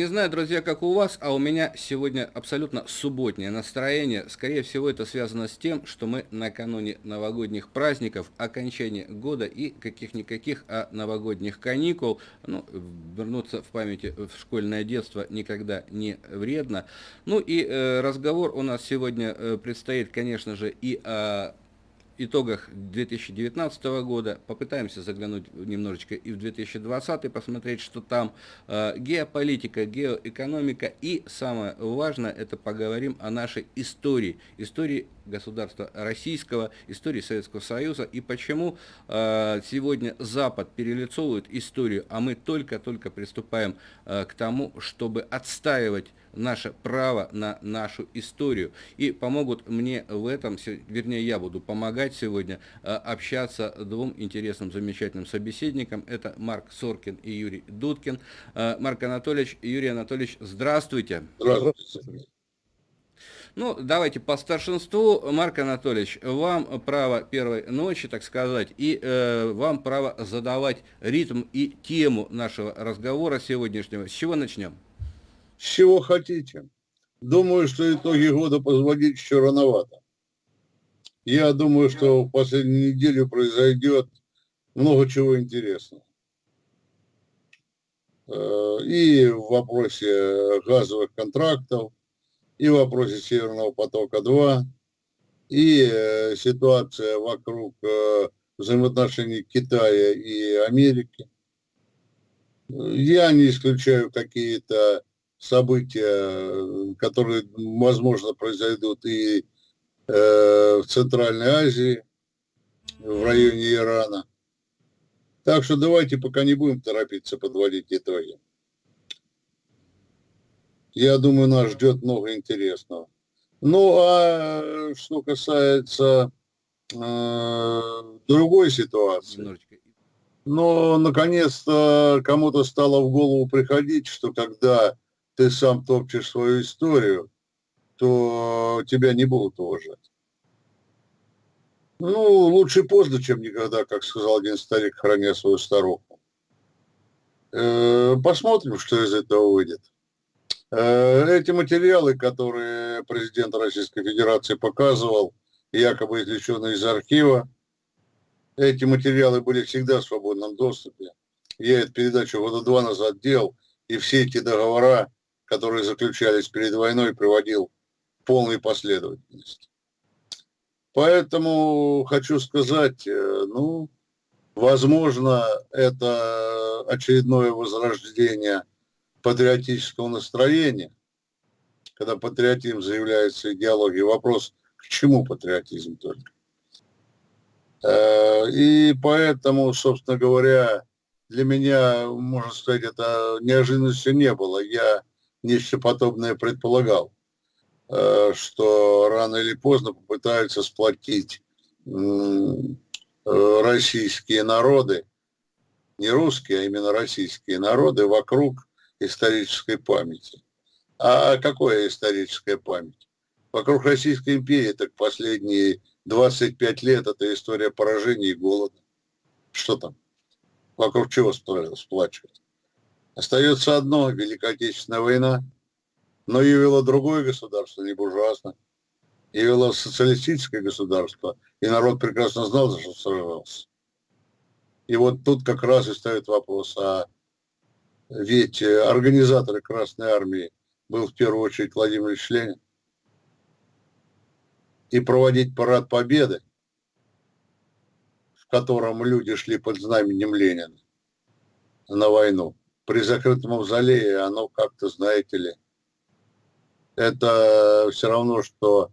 Не знаю, друзья, как у вас, а у меня сегодня абсолютно субботнее настроение. Скорее всего, это связано с тем, что мы накануне новогодних праздников, окончания года и каких-никаких, а новогодних каникул. Ну, вернуться в памяти в школьное детство никогда не вредно. Ну и э, разговор у нас сегодня э, предстоит, конечно же, и о итогах 2019 года, попытаемся заглянуть немножечко и в 2020, посмотреть, что там э, геополитика, геоэкономика. И самое важное, это поговорим о нашей истории, истории государства российского, истории Советского Союза и почему э, сегодня Запад перелицовывает историю, а мы только-только приступаем э, к тому, чтобы отстаивать наше право на нашу историю. И помогут мне в этом, вернее, я буду помогать сегодня э, общаться двум интересным, замечательным собеседникам. Это Марк Соркин и Юрий Дудкин. Э, Марк Анатольевич, Юрий Анатольевич, здравствуйте. Здравствуйте. Ну, давайте по старшинству. Марк Анатольевич, вам право первой ночи, так сказать, и э, вам право задавать ритм и тему нашего разговора сегодняшнего. С чего начнем? С чего хотите. Думаю, что итоги года позвонить еще рановато. Я думаю, что в последнюю неделю произойдет много чего интересного. Э, и в вопросе газовых контрактов, и в вопросе Северного потока-2, и э, ситуация вокруг э, взаимоотношений Китая и Америки. Я не исключаю какие-то события, которые, возможно, произойдут и э, в Центральной Азии, в районе Ирана. Так что давайте пока не будем торопиться подводить итоги. Я думаю, нас ждет много интересного. Ну, а что касается э, другой ситуации, но наконец-то кому-то стало в голову приходить, что когда ты сам топчешь свою историю, то тебя не будут уважать. Ну, лучше поздно, чем никогда, как сказал один старик, храня свою старуху. Э, посмотрим, что из этого выйдет. Э, эти материалы, которые президент Российской Федерации показывал, якобы извлеченные из архива, эти материалы были всегда в свободном доступе. Я эту передачу года два назад делал, и все эти договора которые заключались перед войной, приводил в полной последовательности. Поэтому хочу сказать, э, ну, возможно, это очередное возрождение патриотического настроения, когда патриотизм заявляется идеологией. Вопрос, к чему патриотизм только? Э, и поэтому, собственно говоря, для меня, можно сказать, это неожиданностью не было. Я нечто подобное предполагал, э, что рано или поздно попытаются сплотить э, российские народы, не русские, а именно российские народы вокруг исторической памяти. А какое историческая память? Вокруг Российской империи так последние 25 лет это история поражения и голода. Что там? Вокруг чего сплачивать? Остается одно – Великая Отечественная война. Но ее другое государство, не буржуазное. Ее социалистическое государство. И народ прекрасно знал, за что сражался. И вот тут как раз и ставит вопрос, а ведь организаторы Красной Армии был в первую очередь Владимир Ильич Ленин. И проводить парад победы, в котором люди шли под знаменем Ленина на войну, при закрытом мавзолее оно как-то, знаете ли, это все равно, что,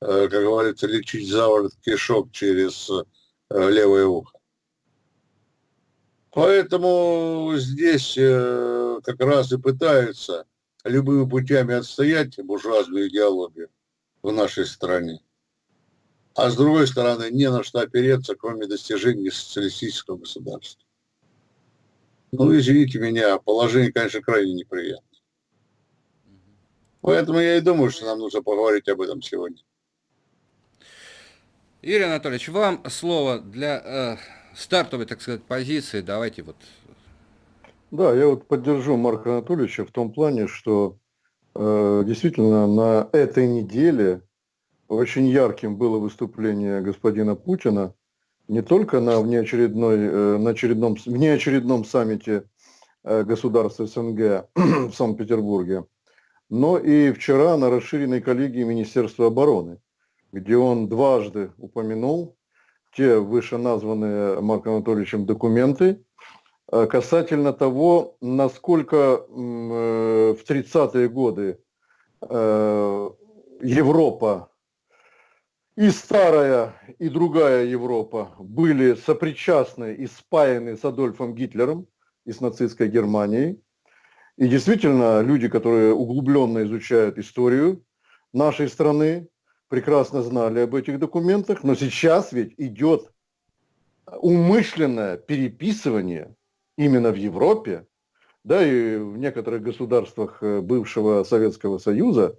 э, как говорится, лечить заворот кишок через э, левое ухо. Поэтому здесь э, как раз и пытаются любыми путями отстоять буржуазную идеологию в нашей стране. А с другой стороны, не на что опереться, кроме достижений социалистического государства. Ну, извините меня, положение, конечно, крайне неприятное. Поэтому я и думаю, что нам нужно поговорить об этом сегодня. Юрий Анатольевич, вам слово для э, стартовой, так сказать, позиции. Давайте вот Да, я вот поддержу Марка Анатольевича в том плане, что э, действительно на этой неделе очень ярким было выступление господина Путина не только на, внеочередной, э, на очередном, внеочередном саммите э, государств СНГ в Санкт-Петербурге, но и вчера на расширенной коллегии Министерства обороны, где он дважды упомянул те вышеназванные Марком Анатольевичем документы э, касательно того, насколько э, в 30-е годы э, Европа и старая, и другая Европа были сопричастны и спаяны с Адольфом Гитлером и с нацистской Германией. И действительно, люди, которые углубленно изучают историю нашей страны, прекрасно знали об этих документах, но сейчас ведь идет умышленное переписывание именно в Европе, да и в некоторых государствах э, бывшего Советского Союза,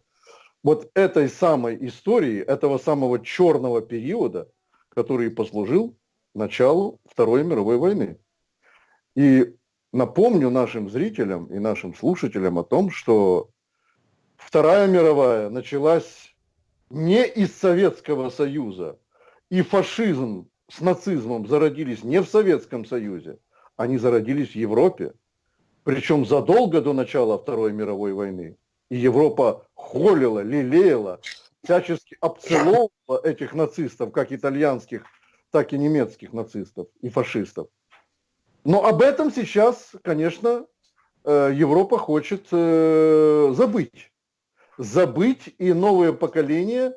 вот этой самой истории, этого самого черного периода, который послужил началу Второй мировой войны. И напомню нашим зрителям и нашим слушателям о том, что Вторая мировая началась не из Советского Союза. И фашизм с нацизмом зародились не в Советском Союзе, они зародились в Европе. Причем задолго до начала Второй мировой войны. И Европа холила, лелеяла, всячески обцеловывала этих нацистов, как итальянских, так и немецких нацистов и фашистов. Но об этом сейчас, конечно, э, Европа хочет э, забыть забыть, и новые поколения,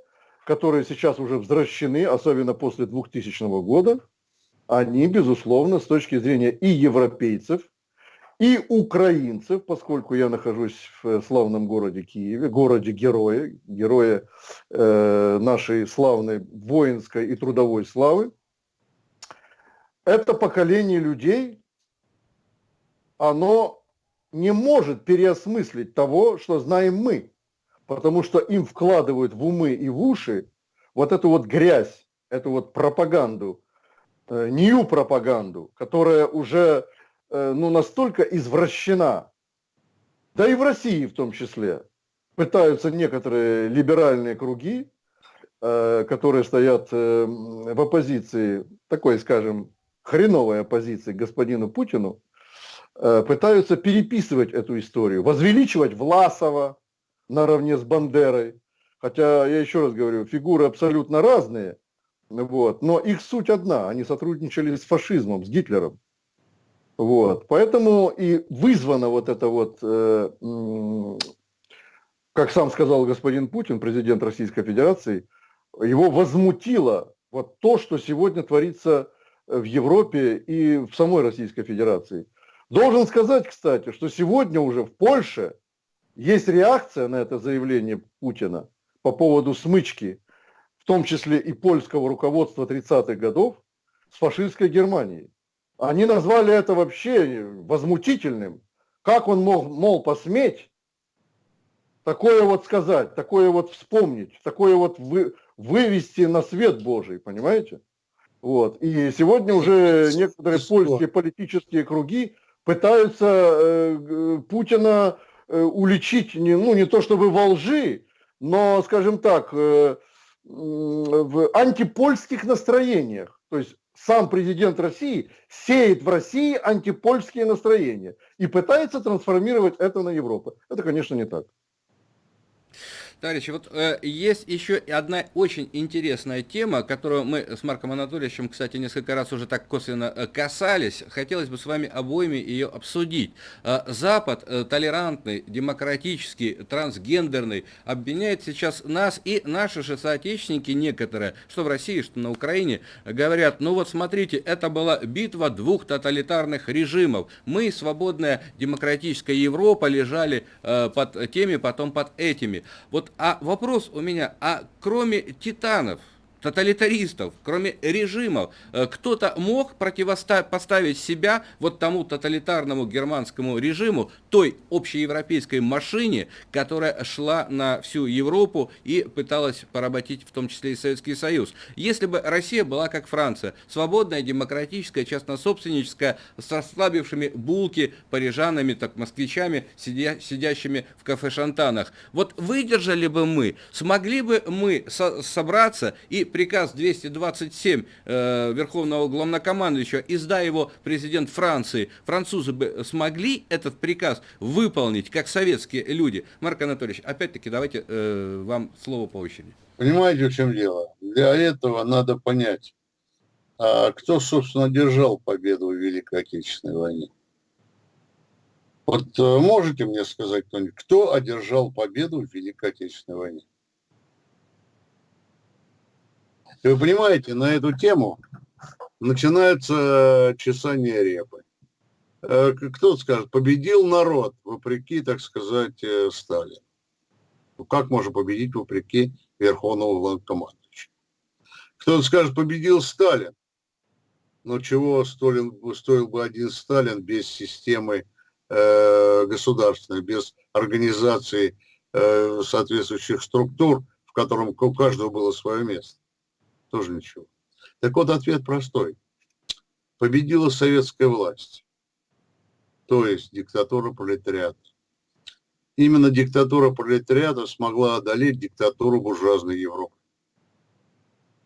которые сейчас уже взращены, особенно после 2000 года, они, безусловно, с точки зрения и европейцев, и украинцев, поскольку я нахожусь в славном городе Киеве, городе героя, героя э, нашей славной воинской и трудовой славы, это поколение людей, оно не может переосмыслить того, что знаем мы потому что им вкладывают в умы и в уши вот эту вот грязь, эту вот пропаганду, э, нью-пропаганду, которая уже э, ну, настолько извращена, да и в России в том числе, пытаются некоторые либеральные круги, э, которые стоят э, в оппозиции, такой, скажем, хреновой оппозиции господину Путину, э, пытаются переписывать эту историю, возвеличивать Власова, наравне с Бандерой. Хотя, я еще раз говорю, фигуры абсолютно разные, вот, но их суть одна, они сотрудничали с фашизмом, с Гитлером. Вот, поэтому и вызвано вот это вот, э, как сам сказал господин Путин, президент Российской Федерации, его возмутило вот то, что сегодня творится в Европе и в самой Российской Федерации. Должен сказать, кстати, что сегодня уже в Польше есть реакция на это заявление Путина по поводу смычки, в том числе и польского руководства 30-х годов, с фашистской Германией. Они назвали это вообще возмутительным. Как он мог, мол, посметь такое вот сказать, такое вот вспомнить, такое вот вы, вывести на свет Божий, понимаете? Вот. И сегодня уже некоторые польские политические круги пытаются э, Путина уличить, не, ну не то чтобы во лжи, но, скажем так, э, в антипольских настроениях. То есть сам президент России сеет в России антипольские настроения и пытается трансформировать это на Европу. Это, конечно, не так. Товарищи, вот э, есть еще одна очень интересная тема, которую мы с Марком Анатольевичем, кстати, несколько раз уже так косвенно э, касались. Хотелось бы с вами обоими ее обсудить. Э, Запад, э, толерантный, демократический, трансгендерный, обвиняет сейчас нас и наши же соотечественники некоторые, что в России, что на Украине, говорят, ну вот смотрите, это была битва двух тоталитарных режимов. Мы, свободная демократическая Европа, лежали э, под теми, потом под этими. Вот а вопрос у меня, а кроме титанов, тоталитаристов, кроме режимов, э, кто-то мог противопоставить себя вот тому тоталитарному германскому режиму, той общеевропейской машине, которая шла на всю Европу и пыталась поработить в том числе и Советский Союз. Если бы Россия была как Франция, свободная, демократическая, частнособственническая, с расслабившими булки парижанами, так москвичами, сидя, сидящими в кафе-шантанах, вот выдержали бы мы, смогли бы мы со собраться и приказ 227 э, Верховного Главнокомандующего, издай его президент Франции, французы бы смогли этот приказ выполнить, как советские люди? Марк Анатольевич, опять-таки, давайте э, вам слово по очереди. Понимаете, в чем дело? Для этого надо понять, а кто, собственно, держал победу в Великой Отечественной войне. Вот э, можете мне сказать кто-нибудь, кто одержал победу в Великой Отечественной войне? И вы понимаете, на эту тему начинается чесание репы. Э, кто скажет, победил народ, вопреки, так сказать, э, Сталину. Ну, как можно победить вопреки Верховному главнокомандующему? Кто-то скажет, победил Сталин. Но чего Сталин, стоил бы один Сталин без системы э, государственной, без организации э, соответствующих структур, в котором у каждого было свое место? Тоже ничего. Так вот, ответ простой. Победила советская власть, то есть диктатура пролетариата. Именно диктатура пролетариата смогла одолеть диктатуру буржуазной Европы.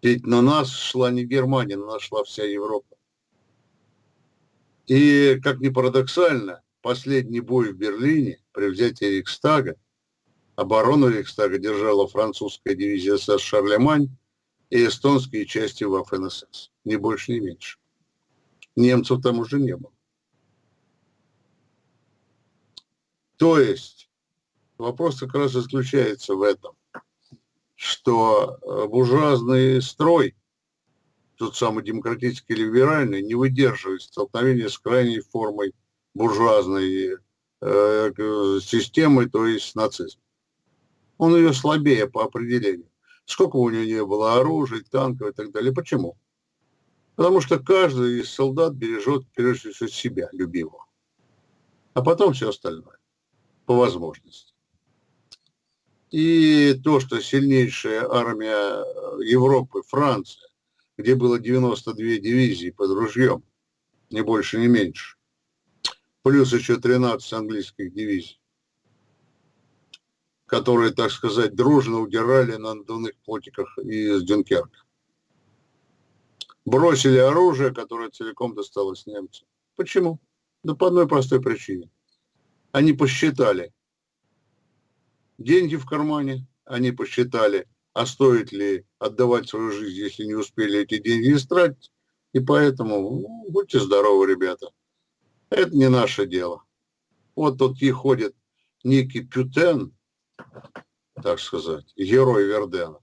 Ведь на нас шла не Германия, на нас шла вся Европа. И, как ни парадоксально, последний бой в Берлине при взятии Рейхстага, оборону Рейхстага держала французская дивизия СС «Шарлемань», и эстонские части в ФНСС. Ни больше, ни меньше. Немцев там уже не было. То есть вопрос как раз заключается в этом, что э, буржуазный строй, тот самый демократический либеральный, не выдерживает столкновения с крайней формой буржуазной э, системы, то есть нацизм. Он ее слабее по определению сколько у него не было оружия, танков и так далее. Почему? Потому что каждый из солдат бережет, прежде всего, себя, любимого. А потом все остальное, по возможности. И то, что сильнейшая армия Европы, Франция, где было 92 дивизии под ружьем, не больше, не меньше, плюс еще 13 английских дивизий, которые, так сказать, дружно удирали на надувных плотиках из Дюнкерка. Бросили оружие, которое целиком досталось немцам. Почему? Да по одной простой причине. Они посчитали деньги в кармане, они посчитали, а стоит ли отдавать свою жизнь, если не успели эти деньги истратить. И поэтому ну, будьте здоровы, ребята. Это не наше дело. Вот тут и ходит некий Пютен, так сказать, герой Вердена.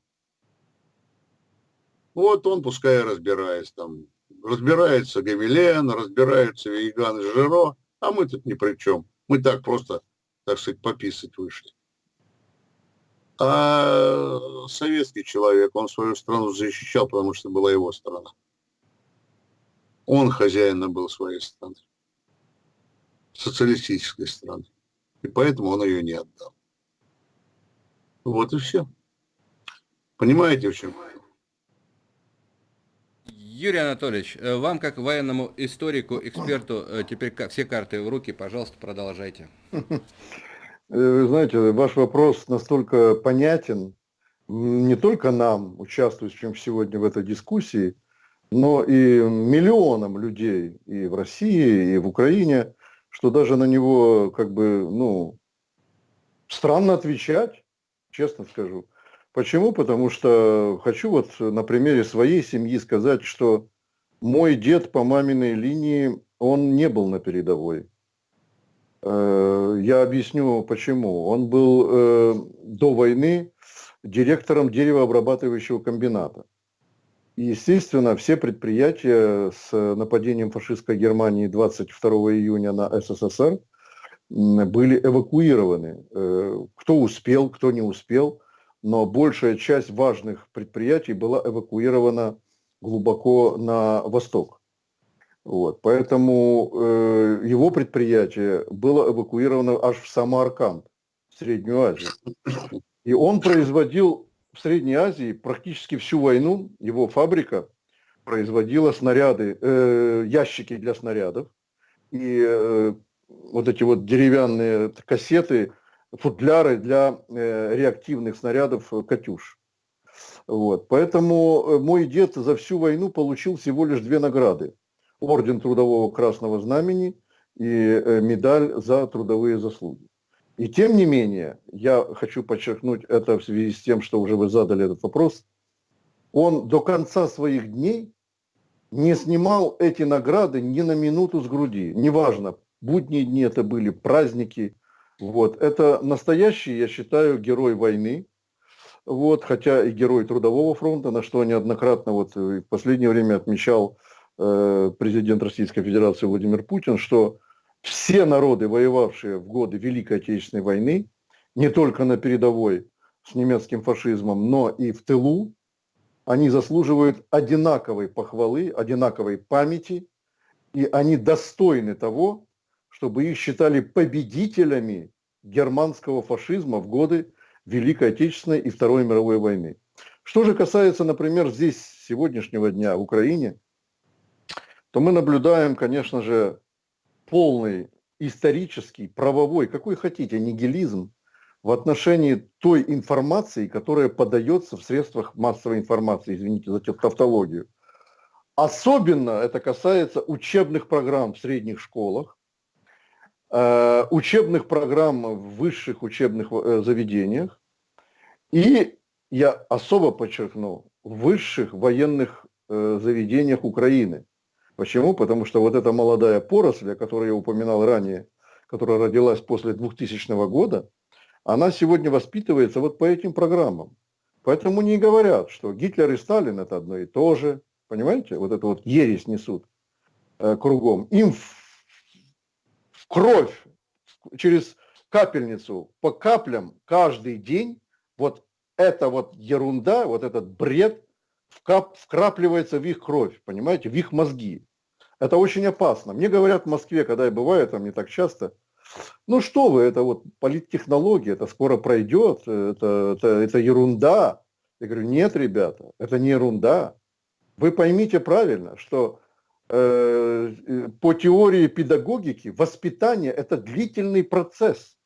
Вот он, пускай разбирается там, разбирается Гамилен, разбирается Вейган и Жиро, а мы тут ни при чем. Мы так просто, так сказать, пописать вышли. А советский человек, он свою страну защищал, потому что была его страна. Он хозяином был своей страны, социалистической страны. И поэтому он ее не отдал. Вот и все. Понимаете, в чем? Юрий Анатольевич, э, вам как военному историку, эксперту, э, теперь все карты в руки, пожалуйста, продолжайте. Э, вы знаете, ваш вопрос настолько понятен не только нам, участвующим сегодня в этой дискуссии, но и миллионам людей и в России, и в Украине, что даже на него как бы, ну, странно отвечать честно скажу. Почему? Потому что хочу вот на примере своей семьи сказать, что мой дед по маминой линии, он не был на передовой. Э, я объясню почему. Он был э, до войны директором деревообрабатывающего комбината. Естественно, все предприятия с нападением фашистской Германии 22 июня на СССР – были эвакуированы. Э, кто успел, кто не успел. но большая часть важных предприятий была эвакуирована глубоко на восток. Вот, поэтому э, его предприятие было эвакуировано аж в Самарканд, в Среднюю Азию. И он производил в Средней Азии практически всю войну, его фабрика производила снаряды, э, ящики для снарядов и э, вот эти вот деревянные кассеты, футляры для э, реактивных снарядов «Катюш». Вот. Поэтому э, мой дед за всю войну получил всего лишь две награды. Орден Трудового Красного Знамени и э, медаль за трудовые заслуги. И тем не менее, я хочу подчеркнуть это в связи с тем, что уже вы задали этот вопрос, он до конца своих дней не снимал эти награды ни на минуту с груди. Неважно, будние дни это были, праздники. Вот. Это настоящий, я считаю, герой войны, вот, хотя и герой Трудового фронта, на что неоднократно вот в последнее время отмечал э, президент Российской Федерации Владимир Путин, что все народы, воевавшие в годы Великой Отечественной войны, не только на передовой с немецким фашизмом, но и в тылу, они заслуживают одинаковой похвалы, одинаковой памяти, и они достойны того, чтобы их считали победителями германского фашизма в годы Великой Отечественной и Второй мировой войны. Что же касается, например, здесь сегодняшнего дня в Украине, то мы наблюдаем, конечно же, полный исторический, правовой, какой хотите, нигилизм в отношении той информации, которая подается в средствах массовой информации, извините за тавтологию. Особенно это касается учебных программ в средних школах, учебных программ в высших учебных э, заведениях и, я особо подчеркну, в высших военных э, заведениях Украины – Почему? Потому что вот эта молодая поросль, о которой я упоминал ранее, которая родилась после 2000 года, она сегодня воспитывается вот по этим программам. Поэтому не говорят, что Гитлер и Сталин это одно и то же. Понимаете? Вот это вот ересь несут э, кругом. Им кровь через капельницу по каплям каждый день вот эта вот ерунда, вот этот бред вкап, вкрапливается в их кровь, понимаете, в их мозги. Это очень опасно. Мне говорят в Москве, когда я бываю там не так часто, ну что вы, это вот политтехнология, это скоро пройдет, это, это, это ерунда. Я говорю, нет, ребята, это не ерунда. Вы поймите правильно, что по теории педагогики воспитание – это длительный процесс.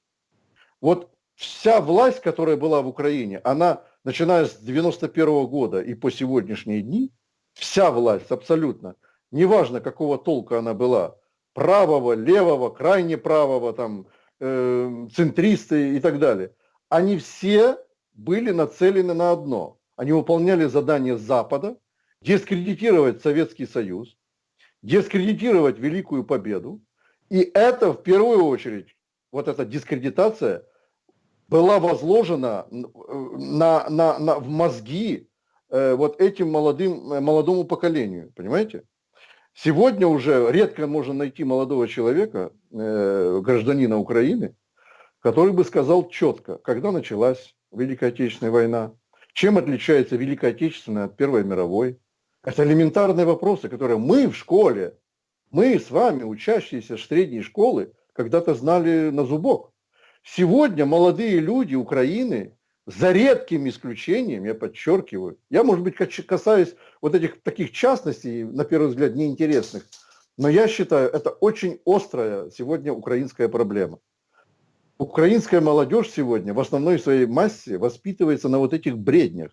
Вот вся власть, которая была в Украине, она начиная с 91 года и по сегодняшние дни, вся власть абсолютно, неважно какого толка она была, правого, левого, крайне правого, там, э, центристы и так далее, они все были нацелены на одно. Они выполняли задание Запада дискредитировать Советский Союз, дискредитировать Великую Победу. И это в первую очередь, вот эта дискредитация была возложена на, на, на, в мозги э, вот этим молодым, э, молодому поколению, понимаете? Сегодня уже редко можно найти молодого человека, э, гражданина Украины, который бы сказал четко, когда началась Великая Отечественная война, чем отличается Великая Отечественная от Первой мировой. Это элементарные вопросы, которые мы в школе, мы с вами, учащиеся средней школы, когда-то знали на зубок. Сегодня молодые люди Украины, за редким исключением, я подчеркиваю, я, может быть, касаюсь вот этих таких частностей, на первый взгляд, неинтересных, но я считаю, это очень острая сегодня украинская проблема. Украинская молодежь сегодня в основной своей массе воспитывается на вот этих бреднях,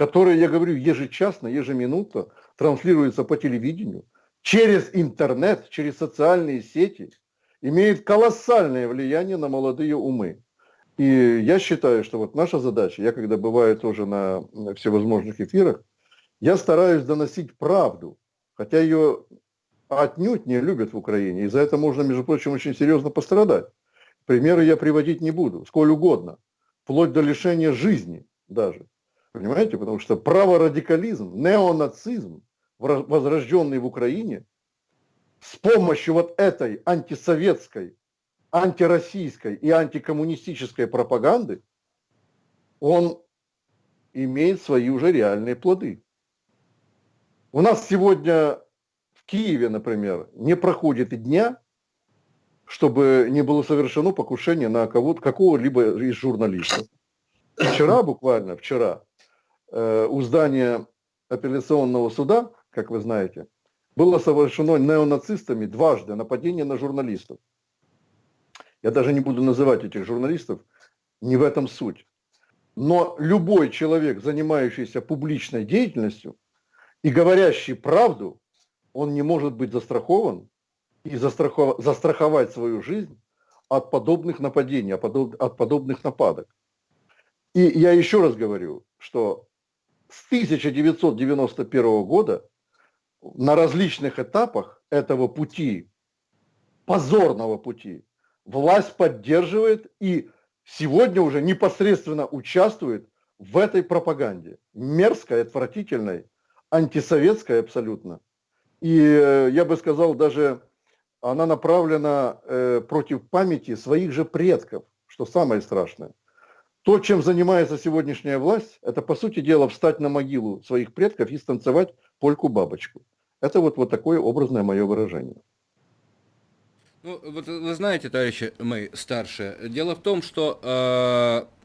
которые, я говорю, ежечасно, ежеминутно транслируются по телевидению, через интернет, через социальные сети – имеет колоссальное влияние на молодые умы. И я считаю, что вот наша задача, я когда бываю тоже на всевозможных эфирах, я стараюсь доносить правду, хотя ее отнюдь не любят в Украине, и за это можно, между прочим, очень серьезно пострадать. Примеры я приводить не буду, сколь угодно, вплоть до лишения жизни даже. Понимаете, потому что праворадикализм, неонацизм, возрожденный в Украине, с помощью вот этой антисоветской, антироссийской и антикоммунистической пропаганды, он имеет свои уже реальные плоды. У нас сегодня в Киеве, например, не проходит и дня, чтобы не было совершено покушение на кого-то, какого-либо из журналистов. Вчера, буквально вчера, у здания апелляционного суда, как вы знаете, было совершено неонацистами дважды нападение на журналистов. Я даже не буду называть этих журналистов, не в этом суть. Но любой человек, занимающийся публичной деятельностью и говорящий правду, он не может быть застрахован и застраховать свою жизнь от подобных нападений, от подобных нападок. И я еще раз говорю, что с 1991 года на различных этапах этого пути, позорного пути, власть поддерживает и сегодня уже непосредственно участвует в этой пропаганде. Мерзкой, отвратительной, антисоветской абсолютно. И э, я бы сказал, даже она направлена э, против памяти своих же предков, что самое страшное. То, чем занимается сегодняшняя власть, это, по сути дела, встать на могилу своих предков и станцевать польку-бабочку. Это вот, вот такое образное мое выражение. Ну, вот вы знаете, товарищи мои старшие, дело в том, что э,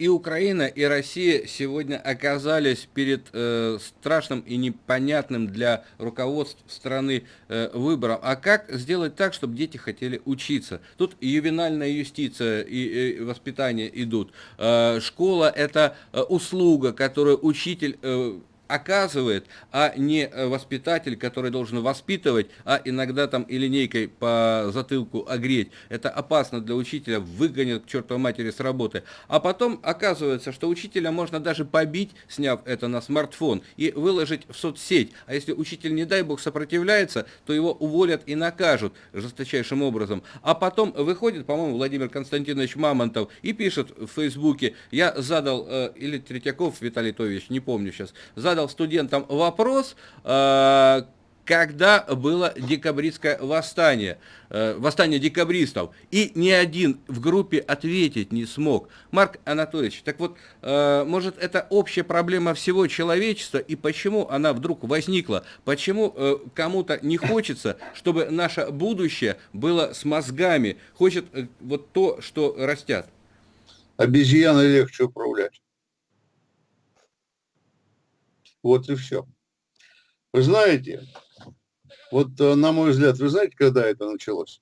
и Украина, и Россия сегодня оказались перед э, страшным и непонятным для руководств страны э, выбором. А как сделать так, чтобы дети хотели учиться? Тут ювенальная юстиция и, и воспитание идут. Э, школа – это э, услуга, которую учитель... Э, оказывает, а не э, воспитатель, который должен воспитывать, а иногда там и линейкой по затылку огреть. Это опасно для учителя, выгонят к чертовой матери с работы. А потом оказывается, что учителя можно даже побить, сняв это на смартфон, и выложить в соцсеть. А если учитель, не дай бог, сопротивляется, то его уволят и накажут жесточайшим образом. А потом выходит, по-моему, Владимир Константинович Мамонтов и пишет в Фейсбуке, я задал, э, или Третьяков Виталий Тович, не помню сейчас, задал задал студентам вопрос, э, когда было декабристское восстание, э, восстание декабристов, и ни один в группе ответить не смог. Марк Анатольевич, так вот, э, может, это общая проблема всего человечества, и почему она вдруг возникла? Почему кому-то не хочется, чтобы наше будущее было с мозгами, хочет вот то, что растят? Обезьяны легче управлять. Вот и все. Вы знаете, вот э, на мой взгляд, вы знаете, когда это началось?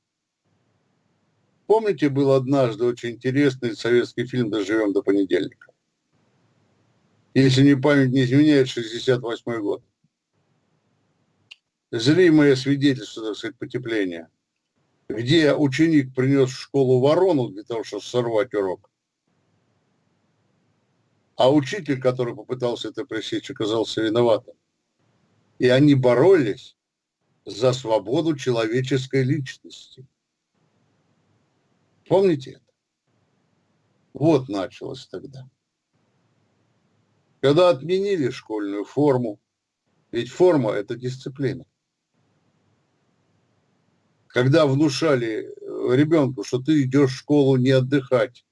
Помните, был однажды очень интересный советский фильм «Доживем до понедельника»? Если не память не изменяет, 68 год. Зримое свидетельство, так сказать, потепления. Где ученик принес в школу ворону для того, чтобы сорвать урок. А учитель, который попытался это пресечь, оказался виноватым. И они боролись за свободу человеческой личности. Помните это? Вот началось тогда. Когда отменили школьную форму, ведь форма – это дисциплина. Когда внушали ребенку, что ты идешь в школу не отдыхать,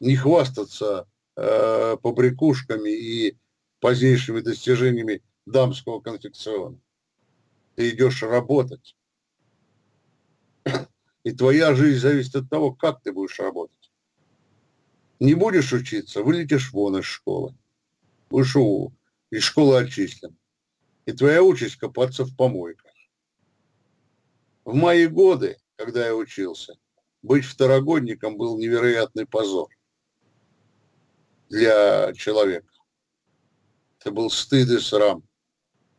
не хвастаться э, побрякушками и позднейшими достижениями дамского конфекциона. Ты идешь работать. И твоя жизнь зависит от того, как ты будешь работать. Не будешь учиться, вылетишь вон из школы. У, из школы отчислен. И твоя участь копаться в помойках. В мои годы, когда я учился, быть второгодником был невероятный позор для человека. Это был стыд и срам.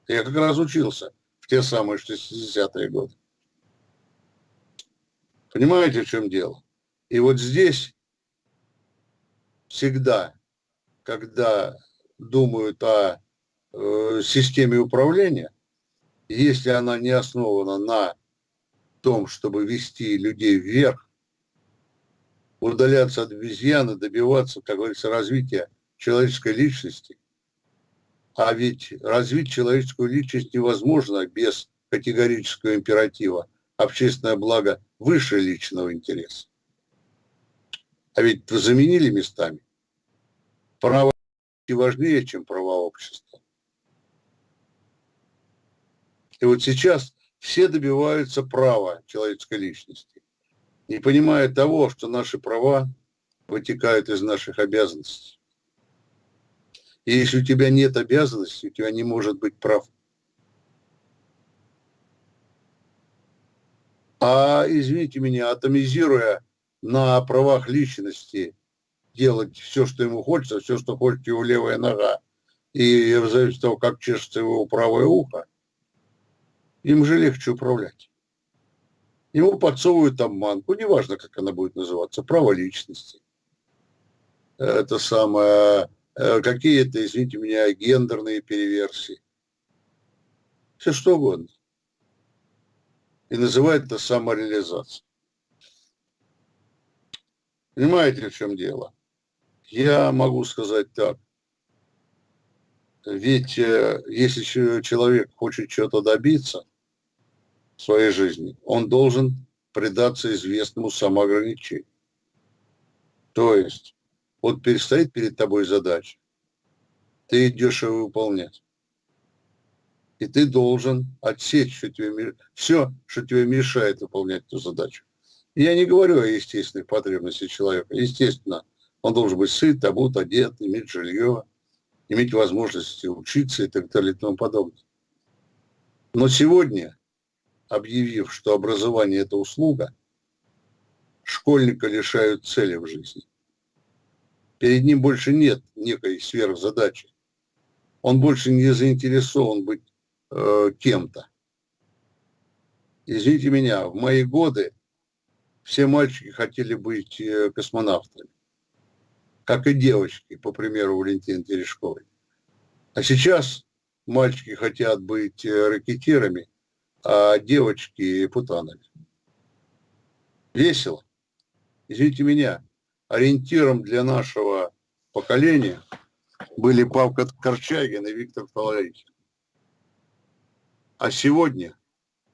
Я как раз учился в те самые 60-е годы. Понимаете, в чем дело? И вот здесь всегда, когда думают о э, системе управления, если она не основана на том, чтобы вести людей вверх, удаляться от обезьяны, добиваться, как говорится, развития человеческой личности. А ведь развить человеческую личность невозможно без категорического императива. Общественное благо выше личного интереса. А ведь вы заменили местами право важнее, чем права общества. И вот сейчас все добиваются права человеческой личности, не понимая того, что наши права вытекают из наших обязанностей. И если у тебя нет обязанностей, у тебя не может быть прав. А, извините меня, атомизируя на правах личности, делать все, что ему хочется, все, что хочет его левая нога, и в зависимости от того, как чешется его правое ухо, им же легче управлять. Ему подсовывают обманку, неважно, как она будет называться, право личности. Это самое, э, какие-то, извините меня, гендерные переверсии. Все что угодно. И называют это самореализацией. Понимаете, в чем дело? Я могу сказать так. Ведь э, если человек хочет чего-то добиться, своей жизни, он должен предаться известному самоограничению. То есть, вот перестоит перед тобой задача, ты идешь ее выполнять. И ты должен отсечь что тебе, все, что тебе мешает выполнять эту задачу. я не говорю о естественных потребностях человека. Естественно, он должен быть сыт, обут, одет, иметь жилье, иметь возможность учиться и так далее и тому подобное. Но сегодня объявив, что образование – это услуга, школьника лишают цели в жизни. Перед ним больше нет некой сверхзадачи. Он больше не заинтересован быть э, кем-то. Извините меня, в мои годы все мальчики хотели быть э, космонавтами, как и девочки, по примеру Валентины Терешковой. А сейчас мальчики хотят быть э, ракетирами, а девочки путанами. Весело. Извините меня, ориентиром для нашего поколения были Павка Корчагин и Виктор Фаларихин. А сегодня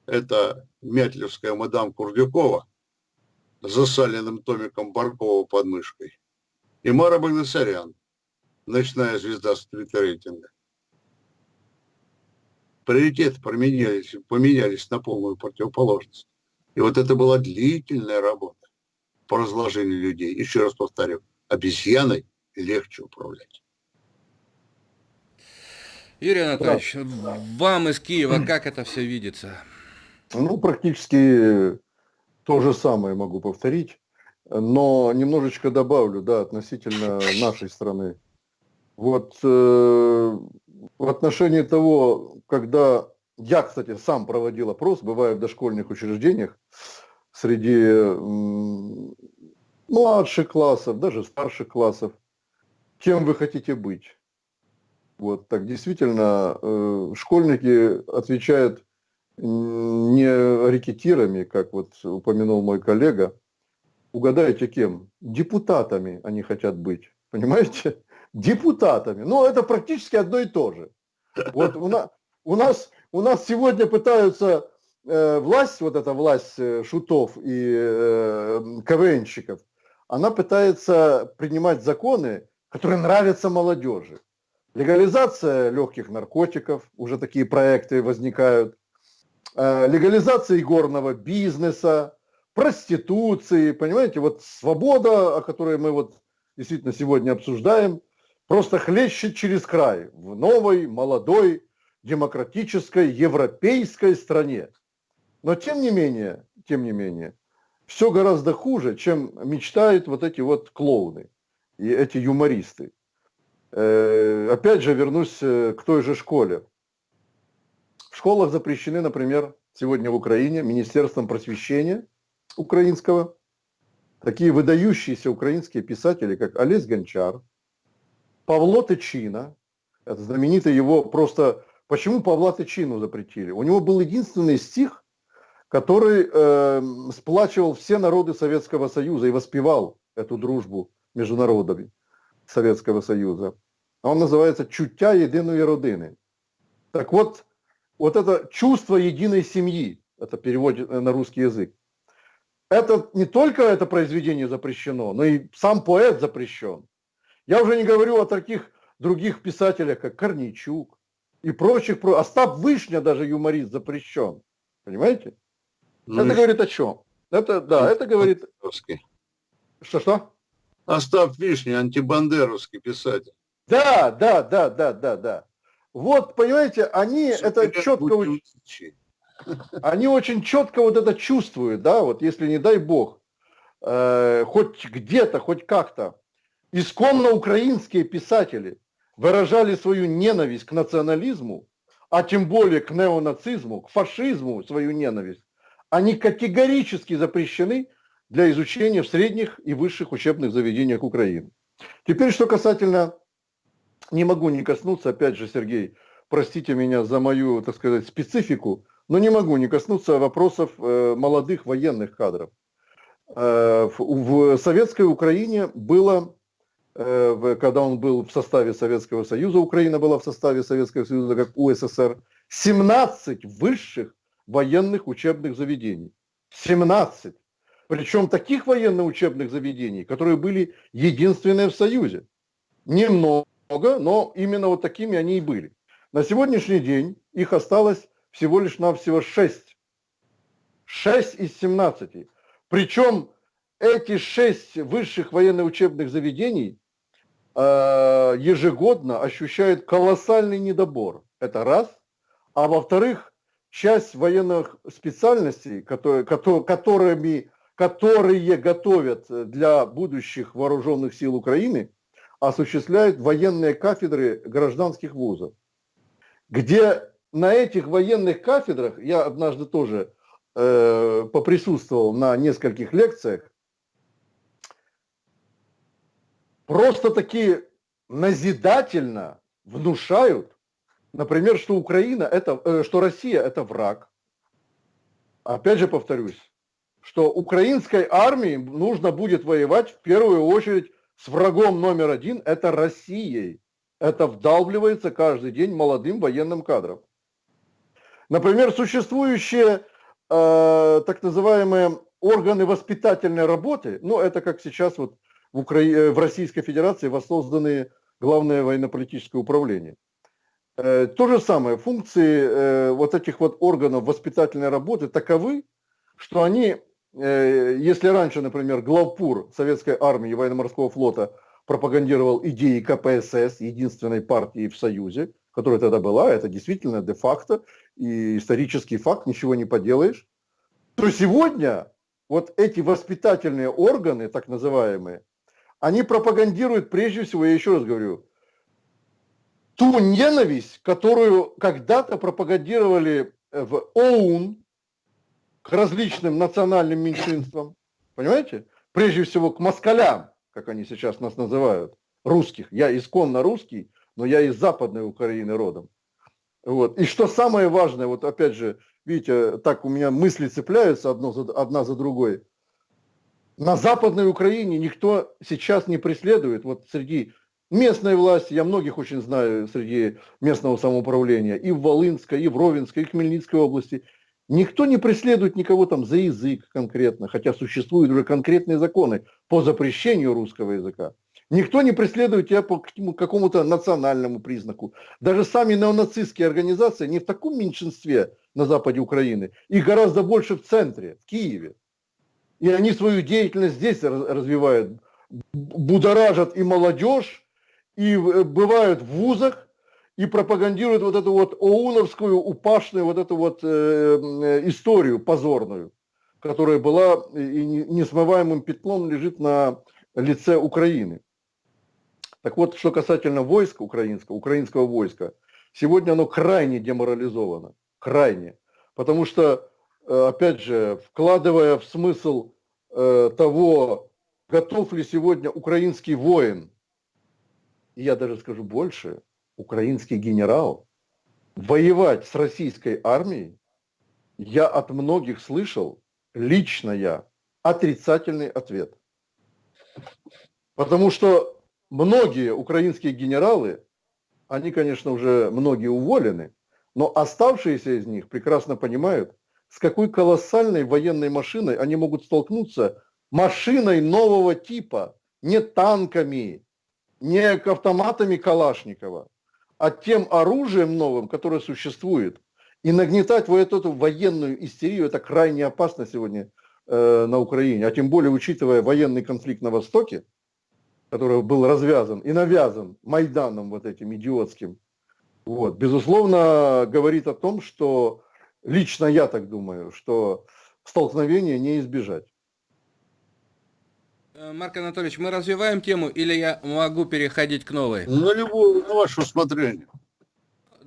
это Мятлевская мадам Курдюкова с засаленным томиком Баркова под мышкой и Мара Багдасарян, ночная звезда стрит-рейтинга приоритеты поменялись, поменялись на полную противоположность. И вот это была длительная работа по разложению людей. Еще раз повторю, обезьяной легче управлять. Юрий Анатольевич, да. вам из Киева как это все видится? Ну, практически то же самое могу повторить, но немножечко добавлю, да, относительно нашей страны. Вот э, в отношении того, когда я, кстати, сам проводил опрос, бываю в дошкольных учреждениях, среди младших классов, даже старших классов, кем вы хотите быть. Вот так действительно э, школьники отвечают не рекетирами, как вот упомянул мой коллега, угадайте кем? Депутатами они хотят быть, понимаете? Депутатами. Но это практически одно и то же. Вот у нас, у нас, у нас сегодня пытаются э, власть, вот эта власть э, шутов и э, КВНщиков, она пытается принимать законы, которые нравятся молодежи. Легализация легких наркотиков, уже такие проекты возникают. Э, легализация игорного бизнеса, проституции, понимаете, вот свобода, о которой мы вот действительно сегодня обсуждаем, просто хлещет через край в новой, молодой, демократической, европейской стране. Но тем не менее, тем не менее, все гораздо хуже, чем мечтают вот эти вот клоуны и эти юмористы. Э, опять же вернусь э, к той же школе. В школах запрещены, например, сегодня в Украине Министерством просвещения украинского такие выдающиеся украинские писатели, как Олесь Гончар, Павло Тычина, это знаменитый его просто... Почему Павла Тычину запретили? У него был единственный стих, который э, сплачивал все народы Советского Союза и воспевал эту дружбу между народами Советского Союза. Он называется «Чуття єдиної родини». Так вот, вот это чувство единой семьи, это перевод на русский язык, это не только это произведение запрещено, но и сам поэт запрещен. Я уже не говорю о таких других писателей, как Корнейчук и прочих. Остап Вышня даже юморист запрещен. Понимаете? Ну, это говорит о чем? Это, да, это говорит... Что-что? Остап Вишня, антибандеровский писатель. Да, да, да, да, да, да. Вот, понимаете, они Все это четко... Они очень четко вот это чувствуют, да, вот если, не дай бог, э, хоть где-то, хоть как-то, исконно украинские писатели выражали свою ненависть к национализму, а тем более к неонацизму, к фашизму свою ненависть, они категорически запрещены для изучения в средних и высших учебных заведениях Украины. Теперь, что касательно, не могу не коснуться, опять же, Сергей, простите меня за мою, так сказать, специфику, но не могу не коснуться вопросов э, молодых военных кадров. Э, в советской Украине было, когда он был в составе Советского Союза, Украина была в составе Советского Союза как УССР, 17 высших военных учебных заведений. 17. Причем таких военных учебных заведений, которые были единственные в Союзе. Немного, но именно вот такими они и были. На сегодняшний день их осталось всего лишь навсего 6. 6 из 17. Причем эти 6 высших военно-учебных заведений э, ежегодно ощущают колоссальный недобор. Это раз. А во-вторых, часть военных специальностей, которые, которыми которые готовят для будущих вооруженных сил Украины, осуществляют военные кафедры гражданских вузов, где на этих военных кафедрах, я однажды тоже э, поприсутствовал на нескольких лекциях, просто таки назидательно внушают, например, что Украина это, э, что Россия это враг. Опять же повторюсь, что украинской армии нужно будет воевать в первую очередь с врагом номер один, это Россией. Это вдалбливается каждый день молодым военным кадрам. Например, существующие э, так называемые органы воспитательной работы, ну это как сейчас вот в, Укра... Э, в Российской Федерации воссозданные Главное военно-политическое управление. Э, то же самое, функции э, вот этих вот органов воспитательной работы таковы, что они если раньше, например, главпур советской армии и военно-морского флота пропагандировал идеи КПСС, единственной партии в Союзе, которая тогда была, это действительно де-факто и исторический факт, ничего не поделаешь, то сегодня вот эти воспитательные органы, так называемые, они пропагандируют прежде всего, я еще раз говорю, ту ненависть, которую когда-то пропагандировали в ОУН, к различным национальным меньшинствам, понимаете? Прежде всего к москалям, как они сейчас нас называют, русских. Я исконно русский, но я из Западной Украины родом. Вот. И что самое важное, вот опять же, видите, так у меня мысли цепляются одно за, одна за другой. На Западной Украине никто сейчас не преследует, вот среди местной власти, я многих очень знаю среди местного самоуправления, и в Волынской, и в Ровенской, и в Хмельницкой области – Никто не преследует никого там за язык конкретно, хотя существуют уже конкретные законы по запрещению русского языка. Никто не преследует тебя по какому-то национальному признаку. Даже сами неонацистские организации не в таком меньшинстве на западе Украины, их гораздо больше в центре, в Киеве. И они свою деятельность здесь развивают, будоражат и молодежь, и э, бывают в вузах, и пропагандирует вот эту вот оуновскую, упашную вот эту вот э, э, историю позорную, которая была и несмываемым пятном лежит на лице Украины. Так вот, что касательно войска украинского, украинского войска, сегодня оно крайне деморализовано, крайне. Потому что, э, опять же, вкладывая в смысл э, того, готов ли сегодня украинский воин, и я даже скажу больше, украинский генерал, воевать с российской армией, я от многих слышал, лично я, отрицательный ответ. Потому что многие украинские генералы, они, конечно, уже многие уволены, но оставшиеся из них прекрасно понимают, с какой колоссальной военной машиной они могут столкнуться, машиной нового типа, не танками, не автоматами Калашникова, а тем оружием новым, которое существует. И нагнетать вот эту военную истерию, это крайне опасно сегодня э, на Украине. А тем более, учитывая военный конфликт на Востоке, который был развязан и навязан Майданом вот этим идиотским, вот, безусловно, говорит о том, что лично я так думаю, что столкновения не избежать. Э, Марк Анатольевич, мы развиваем тему или я могу переходить к новой? На любое, на ваше усмотрение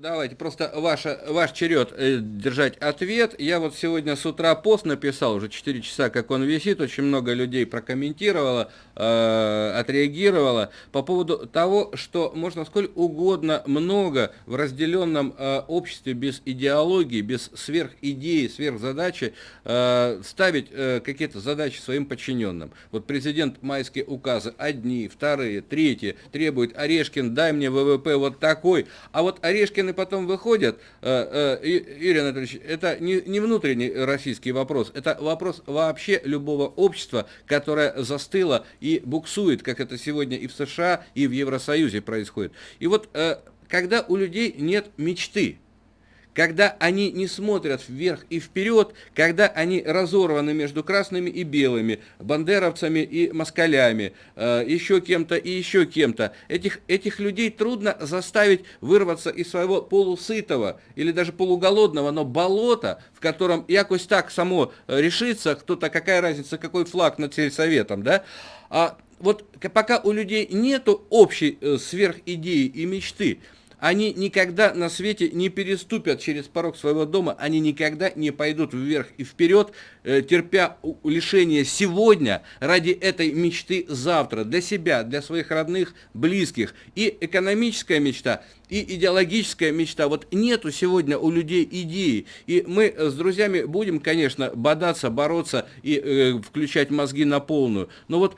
давайте, просто ваша, ваш черед э, держать ответ. Я вот сегодня с утра пост написал, уже 4 часа, как он висит, очень много людей прокомментировало, э, отреагировало по поводу того, что можно сколько угодно много в разделенном э, обществе без идеологии, без сверхидеи, сверхзадачи э, ставить э, какие-то задачи своим подчиненным. Вот президент майские указы одни, вторые, третьи требует Орешкин, дай мне ВВП вот такой, а вот Орешкин и потом выходят, э, э, Юрий Анатольевич, это не, не внутренний российский вопрос, это вопрос вообще любого общества, которое застыло и буксует, как это сегодня и в США, и в Евросоюзе происходит. И вот э, когда у людей нет мечты, когда они не смотрят вверх и вперед, когда они разорваны между красными и белыми, бандеровцами и москалями, э, еще кем-то и еще кем-то. Этих, этих людей трудно заставить вырваться из своего полусытого или даже полуголодного, но болота, в котором якось так само решится, кто-то, какая разница, какой флаг над сельсоветом, да, а вот пока у людей нету общей э, сверхидеи и мечты, они никогда на свете не переступят через порог своего дома, они никогда не пойдут вверх и вперед, э, терпя лишение сегодня ради этой мечты завтра, для себя, для своих родных, близких. И экономическая мечта, и идеологическая мечта. Вот нету сегодня у людей идеи. И мы с друзьями будем, конечно, бодаться, бороться и э, включать мозги на полную. Но вот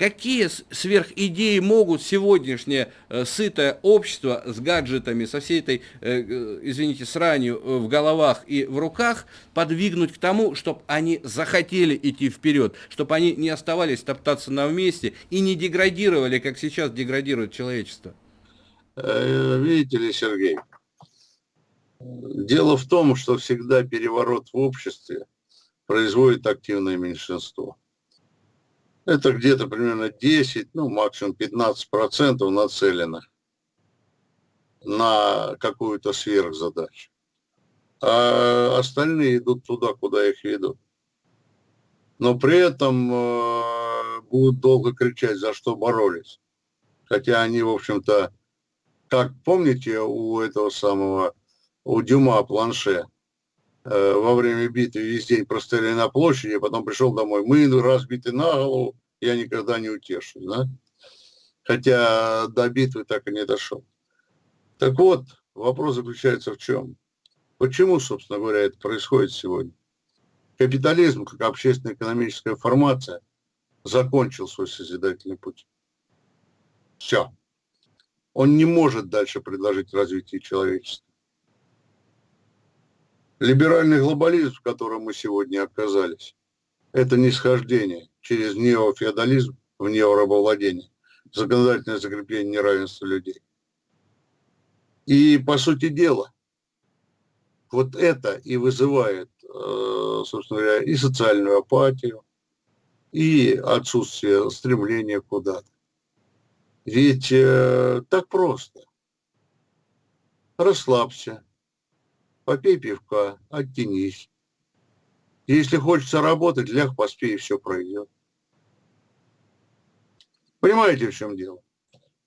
Какие сверхидеи могут сегодняшнее э, сытое общество с гаджетами, со всей этой, э, э, извините, сранью в головах и в руках подвигнуть к тому, чтобы они захотели идти вперед, чтобы они не оставались топтаться на месте и не деградировали, как сейчас деградирует человечество? Видите ли, Сергей, дело в том, что всегда переворот в обществе производит активное меньшинство. Это где-то примерно 10, ну максимум 15 процентов нацелено на какую-то сверхзадачу. А остальные идут туда, куда их ведут. Но при этом э, будут долго кричать, за что боролись. Хотя они, в общем-то, как помните у этого самого, у Дюма планше, во время битвы весь день простояли на площади, а потом пришел домой. Мы разбиты на голову, я никогда не утешусь, да? Хотя до битвы так и не дошел. Так вот, вопрос заключается в чем? Почему, собственно говоря, это происходит сегодня? Капитализм, как общественно-экономическая формация, закончил свой созидательный путь. Все. Он не может дальше предложить развитие человечества. Либеральный глобализм, в котором мы сегодня оказались, это нисхождение через неофеодализм в неорабовладение, законодательное закрепление неравенства людей. И, по сути дела, вот это и вызывает, э, собственно говоря, и социальную апатию, и отсутствие стремления куда-то. Ведь э, так просто. Расслабься, попей пивка, оттянись. Если хочется работать, ляг, поспей, и все пройдет. Понимаете, в чем дело?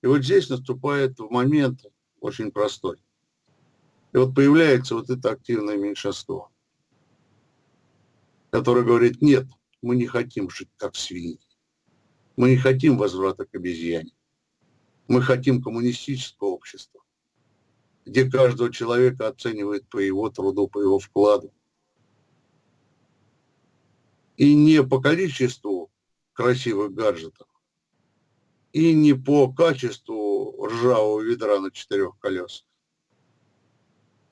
И вот здесь наступает момент очень простой. И вот появляется вот это активное меньшинство, которое говорит, нет, мы не хотим жить как свиньи. Мы не хотим возврата к обезьяне. Мы хотим коммунистического общества где каждого человека оценивают по его труду, по его вкладу. И не по количеству красивых гаджетов, и не по качеству ржавого ведра на четырех колесах,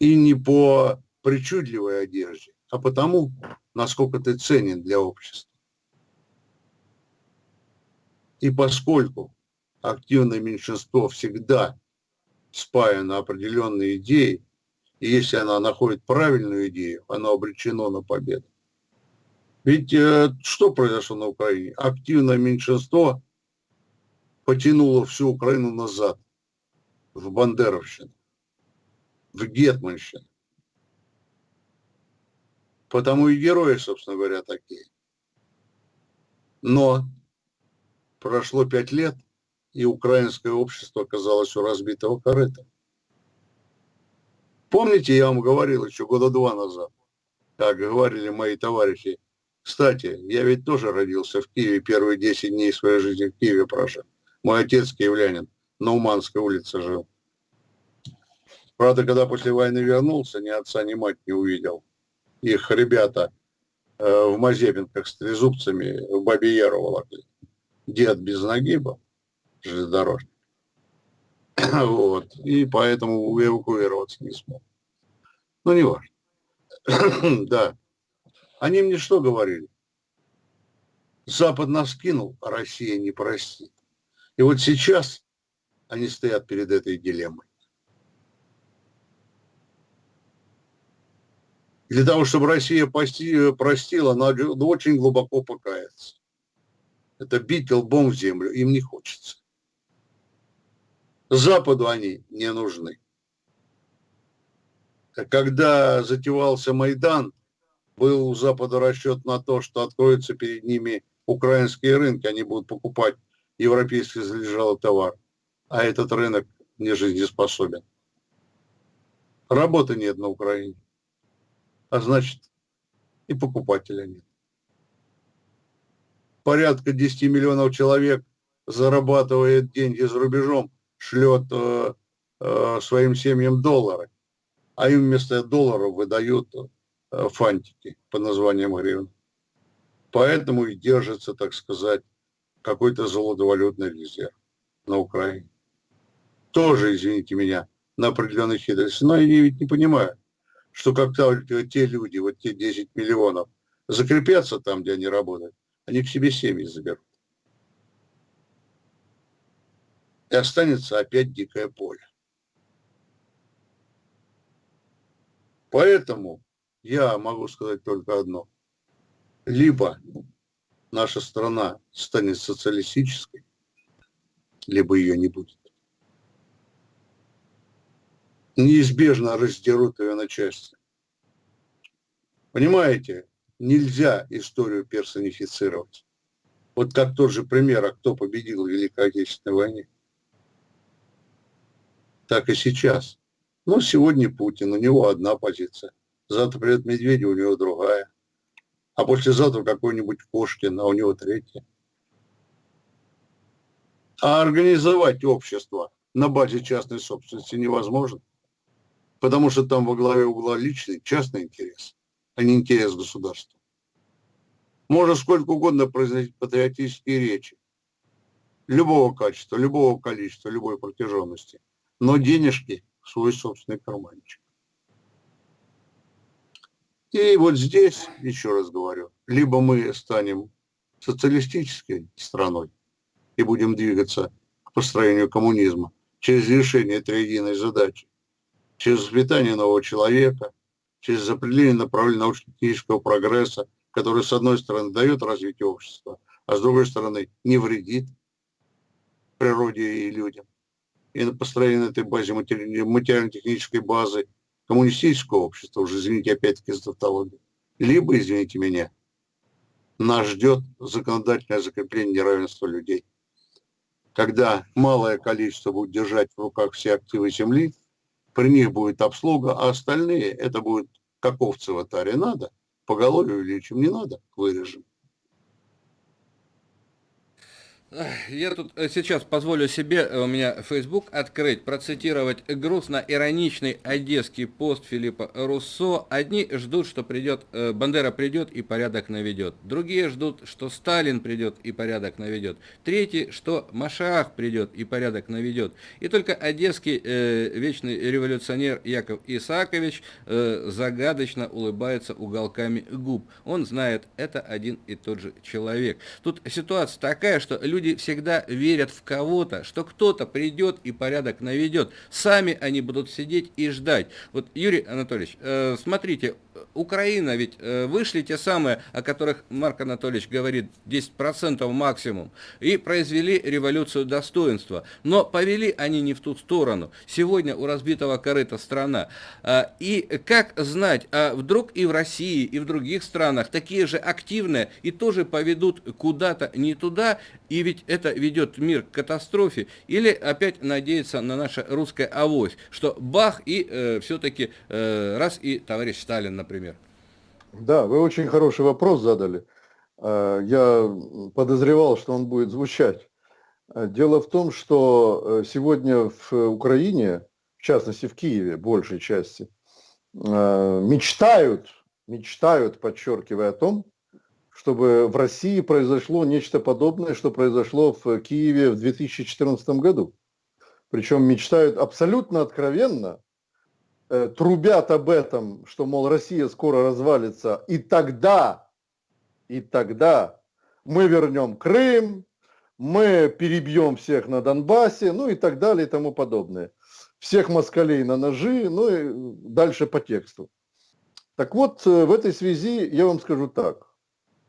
и не по причудливой одежде, а потому, насколько ты ценен для общества. И поскольку активное меньшинство всегда спаяно определенной идеей, и если она находит правильную идею, оно обречено на победу. Ведь э, что произошло на Украине? Активное меньшинство потянуло всю Украину назад, в Бандеровщину, в Гетманщину. Потому и герои, собственно говоря, такие. Но прошло пять лет, и украинское общество оказалось у разбитого корыта. Помните, я вам говорил еще года два назад, как говорили мои товарищи, кстати, я ведь тоже родился в Киеве, первые 10 дней своей жизни в Киеве прожил. Мой отец киевлянин, на Уманской улице жил. Правда, когда после войны вернулся, ни отца, ни мать не увидел. Их ребята э, в Мазепинках с трезубцами в Бабе Яру волокли. Дед без ноги был, железнодорожник. вот. И поэтому эвакуироваться не смог. Ну, не важно. да. Они мне что говорили? Запад нас кинул, а Россия не простит. И вот сейчас они стоят перед этой дилеммой. Для того, чтобы Россия простила, надо очень глубоко покаяться. Это бить лбом в землю им не хочется. Западу они не нужны. Когда затевался Майдан, был у Запада расчет на то, что откроются перед ними украинские рынки, они будут покупать европейский залежалый товар, а этот рынок не жизнеспособен. Работы нет на Украине, а значит и покупателя нет. Порядка 10 миллионов человек зарабатывает деньги за рубежом, шлет э, э, своим семьям доллары, а им вместо долларов выдают Э, фантики по названиям гривен. Поэтому и держится, так сказать, какой-то золотовалютный резерв на Украине. Тоже, извините меня, на определенной хитрости. Но они ведь не понимают, что только те люди, вот те 10 миллионов, закрепятся там, где они работают, они к себе семьи заберут. И останется опять дикое поле. Поэтому я могу сказать только одно. Либо наша страна станет социалистической, либо ее не будет. Неизбежно раздерут ее на части. Понимаете, нельзя историю персонифицировать. Вот как тот же пример, а кто победил в Великой Отечественной войне. Так и сейчас. Но сегодня Путин, у него одна позиция завтра придет Медведев, у него другая. А послезавтра какой-нибудь Кошкин, а у него третья. А организовать общество на базе частной собственности невозможно. Потому что там во главе угла личный, частный интерес, а не интерес государства. Можно сколько угодно произносить патриотические речи. Любого качества, любого количества, любой протяженности. Но денежки в свой собственный карманчик. И вот здесь, еще раз говорю, либо мы станем социалистической страной и будем двигаться к построению коммунизма через решение этой задачи, через воспитание нового человека, через определение направления научно-технического прогресса, который, с одной стороны, дает развитие общества, а с другой стороны, не вредит природе и людям. И на построение этой базы, материально-технической базы коммунистического общества, уже, извините, опять-таки за тавтологию, либо, извините меня, нас ждет законодательное закрепление неравенства людей. Когда малое количество будет держать в руках все активы земли, при них будет обслуга, а остальные, это будет как овцы в атаре надо, поголовью увеличим, не надо, вырежем. Я тут э, сейчас позволю себе, э, у меня Facebook открыть, процитировать грустно-ироничный одесский пост Филиппа Руссо. Одни ждут, что придет, э, Бандера придет и порядок наведет. Другие ждут, что Сталин придет и порядок наведет. Третьи, что Машах придет и порядок наведет. И только одесский э, вечный революционер Яков Исаакович э, загадочно улыбается уголками губ. Он знает, это один и тот же человек. Тут ситуация такая, что люди люди всегда верят в кого-то, что кто-то придет и порядок наведет. Сами они будут сидеть и ждать. Вот, Юрий Анатольевич, э, смотрите, Украина ведь э, вышли те самые, о которых Марк Анатольевич говорит, 10% максимум, и произвели революцию достоинства. Но повели они не в ту сторону. Сегодня у разбитого корыта страна. А, и как знать, а вдруг и в России, и в других странах такие же активные и тоже поведут куда-то не туда, и ведь это ведет мир к катастрофе, или опять надеяться на наше русское авось, что бах, и э, все-таки э, раз и товарищ Сталин, например. Да, вы очень хороший вопрос задали. Э, я подозревал, что он будет звучать. Э, дело в том, что э, сегодня в Украине, в частности в Киеве, большей части, мечтают, мечтают, подчеркивая о том, чтобы в России произошло нечто подобное, что произошло в Киеве в 2014 году. Причем мечтают абсолютно откровенно, Э, трубят об этом, что, мол, Россия скоро развалится, и тогда, и тогда мы вернем Крым, мы перебьем всех на Донбассе, ну и так далее и тому подобное. Всех москалей на ножи, ну и дальше по тексту. Так вот, э, в этой связи я вам скажу так,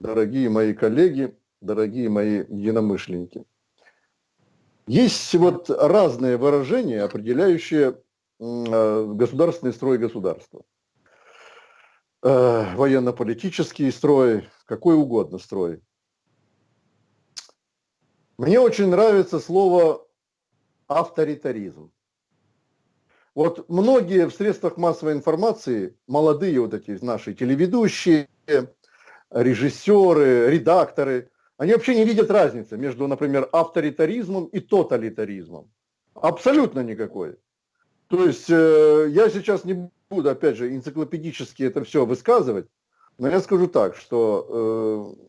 дорогие мои коллеги, дорогие мои единомышленники. Есть вот разные выражения, определяющие государственный строй государства. Э, военно-политический строй, какой угодно строй. Мне очень нравится слово авторитаризм. Вот многие в средствах массовой информации, молодые вот эти наши телеведущие, режиссеры, редакторы, они вообще не видят разницы между, например, авторитаризмом и тоталитаризмом. Абсолютно никакой. То есть э, я сейчас не буду, опять же, энциклопедически это все высказывать, но я скажу так, что э,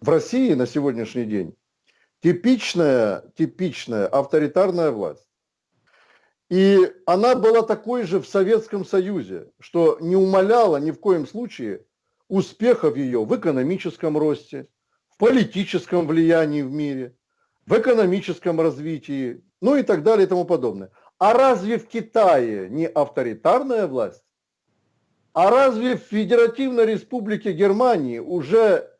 в России на сегодняшний день типичная, типичная авторитарная власть. И она была такой же в Советском Союзе, что не умаляла ни в коем случае успехов ее в экономическом росте, в политическом влиянии в мире, в экономическом развитии, ну и так далее и тому подобное. А разве в Китае не авторитарная власть? А разве в Федеративной Республике Германии уже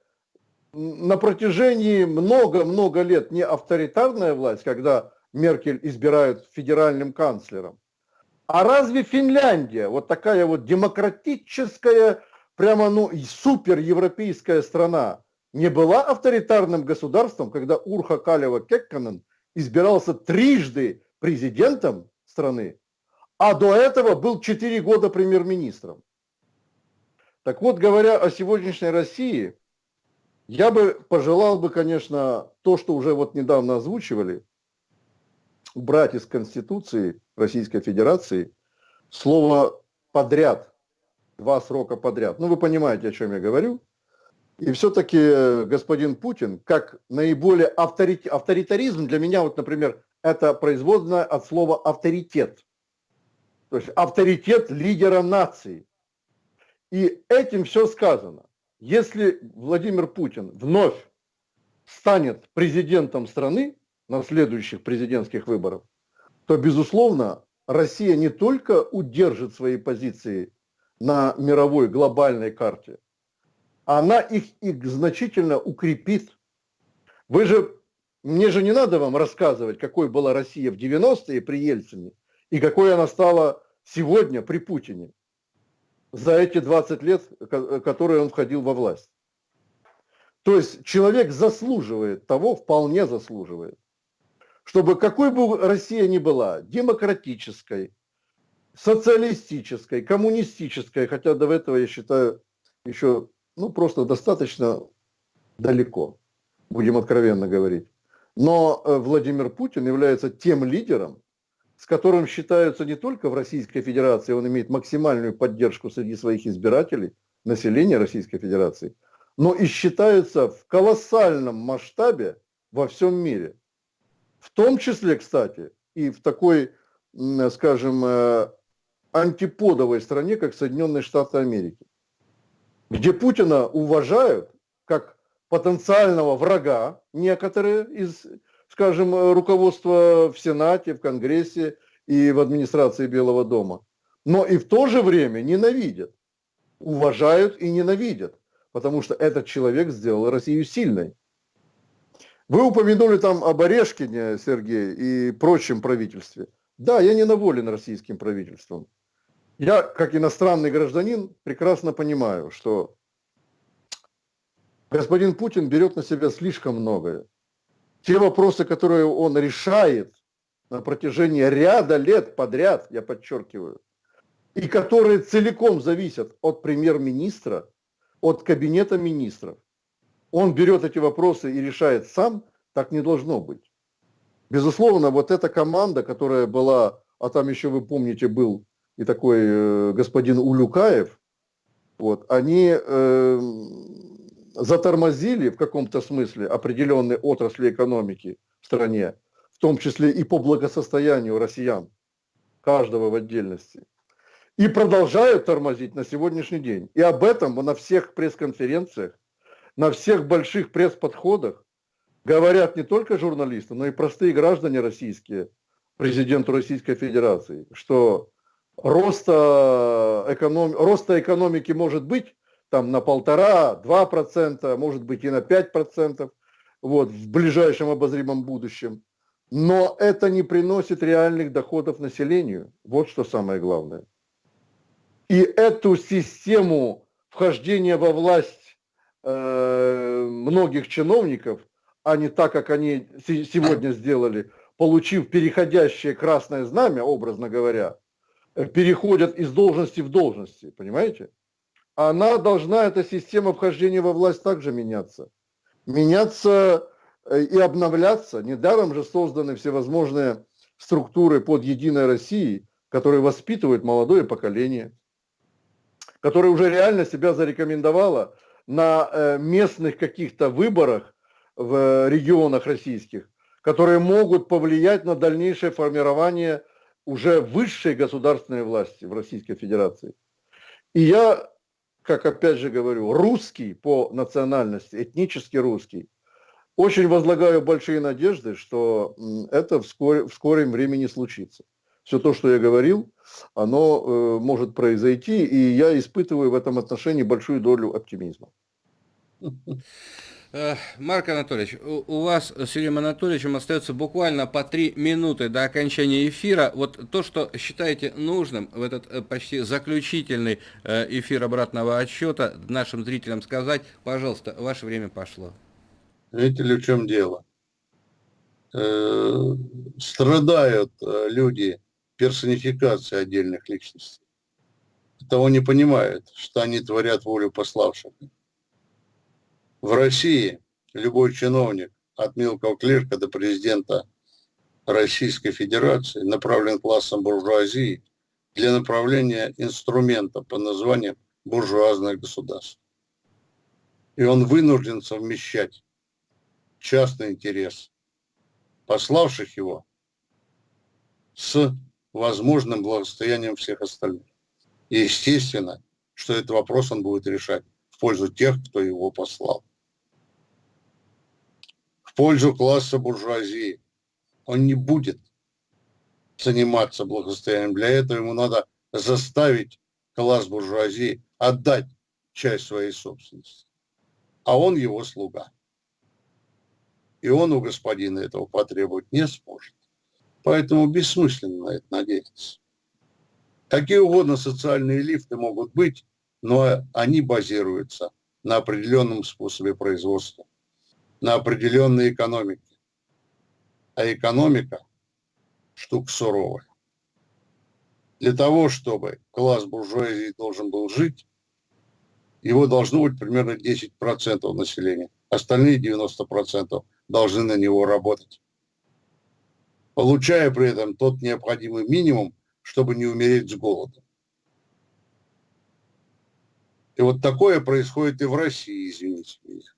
на протяжении много-много лет не авторитарная власть, когда Меркель избирают федеральным канцлером? А разве Финляндия, вот такая вот демократическая, прямо ну суперевропейская страна, не была авторитарным государством, когда Урха Калева Кекканен избирался трижды президентом страны, а до этого был 4 года премьер-министром. Так вот, говоря о сегодняшней России, я бы пожелал бы, конечно, то, что уже вот недавно озвучивали, убрать из Конституции Российской Федерации слово «подряд», два срока подряд. Ну, вы понимаете, о чем я говорю. И все-таки э, господин Путин, как наиболее авторит... авторитаризм для меня, вот, например, это производное от слова авторитет. То есть авторитет лидера нации. И этим все сказано. Если Владимир Путин вновь станет президентом страны на следующих президентских выборах, то, безусловно, Россия не только удержит свои позиции на мировой глобальной карте, она их, их значительно укрепит. Вы же мне же не надо вам рассказывать, какой была Россия в 90-е при Ельцине и какой она стала сегодня при Путине за эти 20 лет, которые он входил во власть. То есть человек заслуживает того, вполне заслуживает, чтобы какой бы Россия ни была, демократической, социалистической, коммунистической, хотя до этого я считаю еще ну, просто достаточно далеко, будем откровенно говорить. Но э, Владимир Путин является тем лидером, с которым считаются не только в Российской Федерации, он имеет максимальную поддержку среди своих избирателей, населения Российской Федерации, но и считается в колоссальном масштабе во всем мире. В том числе, кстати, и в такой, скажем, э, антиподовой стране, как Соединенные Штаты Америки, где Путина уважают потенциального врага, некоторые из, скажем, руководства в Сенате, в Конгрессе и в администрации Белого дома. Но и в то же время ненавидят, уважают и ненавидят, потому что этот человек сделал Россию сильной. Вы упомянули там об Орешкине, Сергей, и прочем правительстве. Да, я недоволен российским правительством. Я, как иностранный гражданин, прекрасно понимаю, что господин Путин берет на себя слишком многое. Те вопросы, которые он решает на протяжении ряда лет подряд, я подчеркиваю, и которые целиком зависят от премьер-министра, от кабинета министров, он берет эти вопросы и решает сам, так не должно быть. Безусловно, вот эта команда, которая была, а там еще вы помните был и такой э, господин Улюкаев, вот, они э, затормозили в каком-то смысле определенные отрасли экономики в стране, в том числе и по благосостоянию россиян, каждого в отдельности. И продолжают тормозить на сегодняшний день. И об этом на всех пресс-конференциях на всех больших пресс-подходах говорят не только журналисты, но и простые граждане российские, президенту Российской Федерации, что роста, эконом... роста экономики может быть там на полтора, два процента, может быть и на пять процентов вот, в ближайшем обозримом будущем. Но это не приносит реальных доходов населению. Вот что самое главное. И эту систему вхождения во власть Э, многих чиновников, а не так, как они сегодня сделали, получив переходящее красное знамя, образно говоря, переходят из должности в должности, понимаете? Она должна, эта система вхождения во власть также меняться. Меняться э, и обновляться. Недаром же созданы всевозможные структуры под Единой Россией, которые воспитывают молодое поколение, которое уже реально себя зарекомендовало на э, местных каких-то выборах в регионах российских, которые могут повлиять на дальнейшее формирование уже высшей государственной власти в Российской Федерации. И я, как опять же говорю, русский по национальности, этнически русский, очень возлагаю большие надежды, что это вскоре, в скором времени случится. Все то, что я говорил, оно э, может произойти, и я испытываю в этом отношении большую долю оптимизма. Э, Марк Анатольевич, у вас с Юрием Анатольевичем остается буквально по три минуты до окончания эфира. Вот то, что считаете нужным в этот э, почти заключительный э, эфир обратного отсчета нашим зрителям сказать, пожалуйста, ваше время пошло. Видите ли, в чем дело? Страдают люди персонификации отдельных личностей. Того не понимают, что они творят волю пославших. В России любой чиновник от мелкого клерка до президента Российской Федерации направлен классом буржуазии для направления инструмента под названием буржуазное государство. И он вынужден совмещать частный интерес пославших его с возможным благосостоянием всех остальных. И естественно, что этот вопрос он будет решать в пользу тех, кто его послал пользу класса буржуазии. Он не будет заниматься благосостоянием. Для этого ему надо заставить класс буржуазии отдать часть своей собственности. А он его слуга. И он у господина этого потребовать не сможет. Поэтому бессмысленно на это надеяться. Какие угодно социальные лифты могут быть, но они базируются на определенном способе производства на определенной экономике. А экономика – штука суровая. Для того, чтобы класс буржуазии должен был жить, его должно быть примерно 10% населения. Остальные 90% должны на него работать. Получая при этом тот необходимый минимум, чтобы не умереть с голоду. И вот такое происходит и в России, извините меня.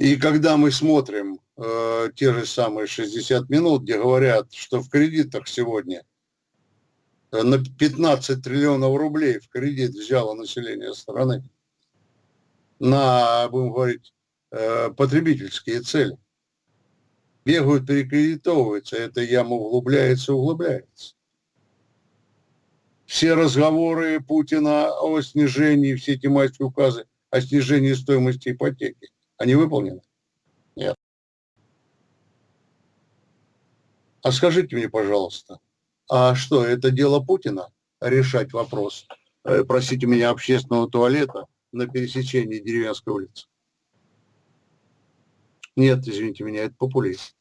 И когда мы смотрим э, те же самые 60 минут, где говорят, что в кредитах сегодня э, на 15 триллионов рублей в кредит взяло население страны, на, будем говорить, э, потребительские цели. Бегают, перекредитовываются, эта яма углубляется, углубляется. Все разговоры Путина о снижении, все эти майские указы о снижении стоимости ипотеки, они выполнены? Нет. А скажите мне, пожалуйста, а что, это дело Путина решать вопрос, э, просите меня, общественного туалета на пересечении деревенской улицы? Нет, извините меня, это популизм.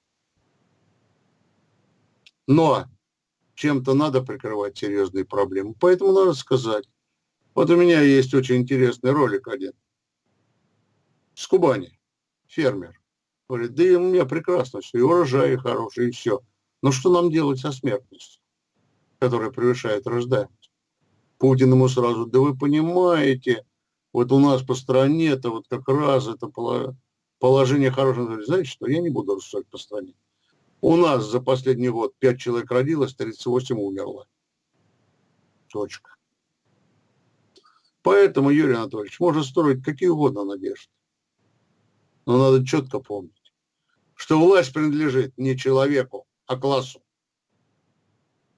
Но чем-то надо прикрывать серьезные проблемы. Поэтому надо сказать. Вот у меня есть очень интересный ролик один. С Кубани. Фермер. Говорит, да и у меня прекрасно все, и урожай хороший, и все. Но что нам делать со смертностью, которая превышает рождаемость? Путин ему сразу, да вы понимаете, вот у нас по стране это вот как раз это положение хорошее. Знаете что, я не буду рассуждать по стране. У нас за последний год 5 человек родилось, 38 умерло. Точка. Поэтому, Юрий Анатольевич, можно строить какие угодно надежды. Но надо четко помнить, что власть принадлежит не человеку, а классу.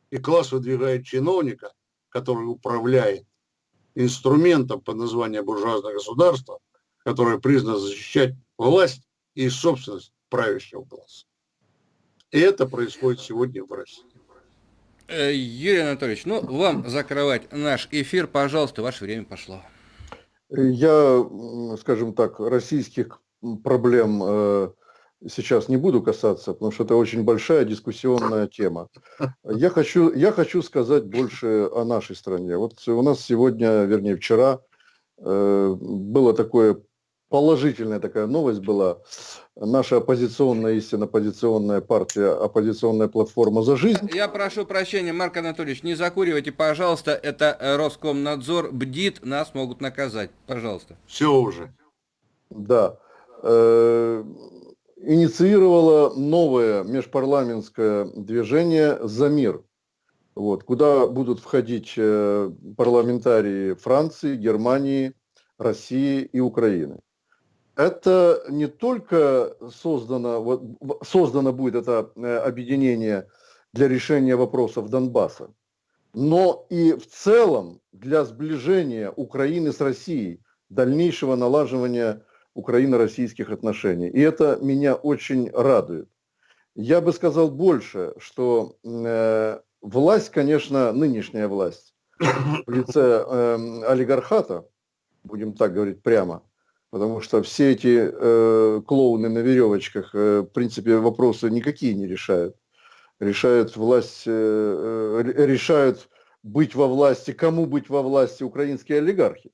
И класс выдвигает чиновника, который управляет инструментом под названием буржуазное государство, которое признано защищать власть и собственность правящего класса. И это происходит сегодня в России. Э, Юрий Анатольевич, ну, вам закрывать наш эфир, пожалуйста, ваше время пошло. Я, скажем так, российских проблем э, сейчас не буду касаться, потому что это очень большая дискуссионная тема. Я хочу, я хочу сказать больше о нашей стране. Вот у нас сегодня, вернее вчера, э, было такое положительная такая новость была. Наша оппозиционная, истинно оппозиционная партия, оппозиционная платформа «За жизнь». Я прошу прощения, Марк Анатольевич, не закуривайте, пожалуйста. Это Роскомнадзор бдит, нас могут наказать. Пожалуйста. Все уже. Да. Э, инициировала новое межпарламентское движение «За мир», вот, куда будут входить э, парламентарии Франции, Германии, России и Украины. Это не только создано, вот, создано будет это э, объединение для решения вопросов Донбасса, но и в целом для сближения Украины с Россией, дальнейшего налаживания украино-российских отношений. И это меня очень радует. Я бы сказал больше, что э, власть, конечно, нынешняя власть в лице э, олигархата, будем так говорить прямо, потому что все эти э, клоуны на веревочках, э, в принципе, вопросы никакие не решают. Решают власть, э, э, решают быть во власти, кому быть во власти украинские олигархи.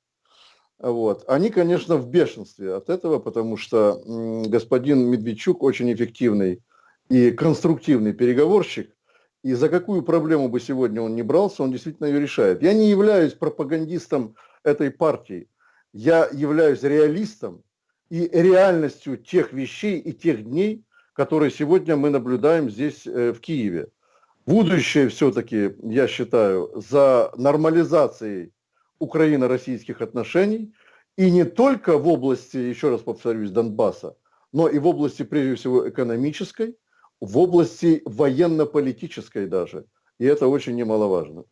Вот. Они, конечно, в бешенстве от этого, потому что господин Медведчук очень эффективный и конструктивный переговорщик, и за какую проблему бы сегодня он не брался, он действительно ее решает. Я не являюсь пропагандистом этой партии, я являюсь реалистом и реальностью тех вещей и тех дней, которые сегодня мы наблюдаем здесь э, в Киеве. Будущее все-таки, я считаю, за нормализацией украино-российских отношений и не только в области, еще раз повторюсь, Донбасса, но и в области, прежде всего, экономической, в области военно-политической даже. И это очень немаловажно.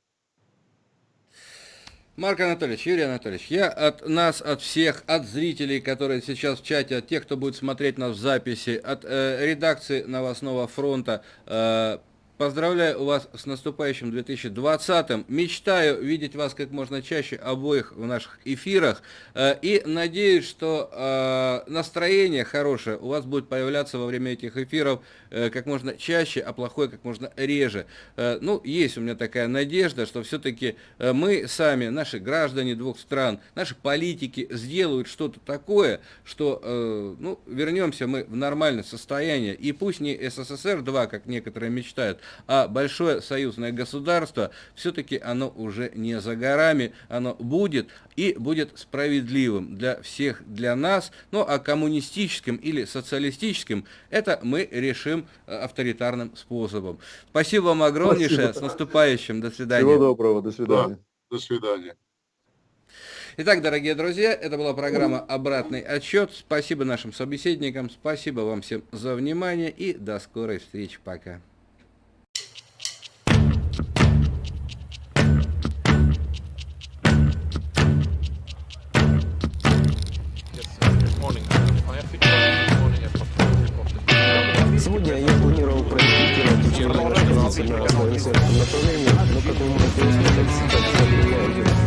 Марк Анатольевич, Юрий Анатольевич, я от нас, от всех, от зрителей, которые сейчас в чате, от тех, кто будет смотреть нас в записи, от э, редакции новостного фронта, э, Поздравляю вас с наступающим 2020-м. Мечтаю видеть вас как можно чаще обоих в наших эфирах. Э, и надеюсь, что э, настроение хорошее у вас будет появляться во время этих эфиров э, как можно чаще, а плохое как можно реже. Ну, есть у меня такая надежда, что все-таки мы сами, наши граждане двух стран, наши политики сделают что-то такое, что, ну, вернемся мы в нормальное состояние. И пусть не СССР-2, как некоторые мечтают, а большое союзное государство, все-таки оно уже не за горами, оно будет и будет справедливым для всех, для нас, ну а коммунистическим или социалистическим, это мы решим э, авторитарным способом. Спасибо вам огромнейшее, Спасибо. с наступающим, до свидания. Всего доброго, до свидания. Да, до свидания. Итак, дорогие друзья, это была программа «Обратный отсчет». Спасибо нашим собеседникам, спасибо вам всем за внимание и до скорой встречи. Пока. Сегодня я планировал проектировать учебное на направлении, но как вы можете услышать, сейчас